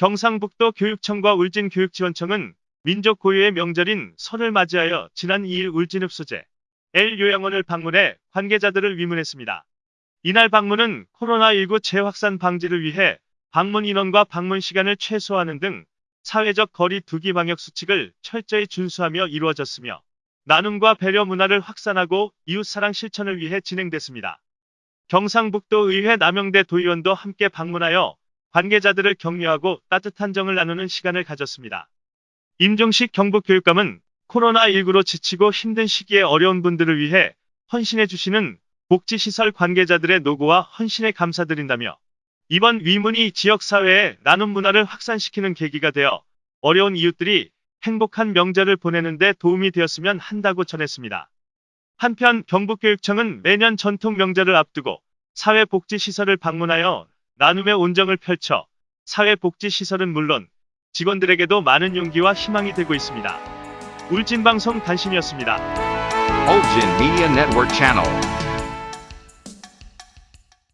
경상북도 교육청과 울진교육지원청은 민족 고유의 명절인 설을 맞이하여 지난 2일 울진읍소재 L 요양원을 방문해 관계자들을 위문했습니다. 이날 방문은 코로나19 재확산 방지를 위해 방문 인원과 방문 시간을 최소화하는 등 사회적 거리 두기 방역 수칙을 철저히 준수하며 이루어졌으며 나눔과 배려 문화를 확산하고 이웃사랑 실천을 위해 진행됐습니다. 경상북도 의회 남영대 도의원도 함께 방문하여 관계자들을 격려하고 따뜻한 정을 나누는 시간을 가졌습니다. 임종식 경북교육감은 코로나19로 지치고 힘든 시기에 어려운 분들을 위해 헌신해 주시는 복지시설 관계자들의 노고와 헌신에 감사드린다며 이번 위문이 지역사회에 나눔 문화를 확산시키는 계기가 되어 어려운 이웃들이 행복한 명절을 보내는 데 도움이 되었으면 한다고 전했습니다. 한편 경북교육청은 매년 전통 명절을 앞두고 사회복지시설을 방문하여 나눔의 온정을 펼쳐 사회복지시설은 물론 직원들에게도 많은 용기와 희망이 되고 있습니다. 울진방송 단신이었습니다. Ulgin Media Network.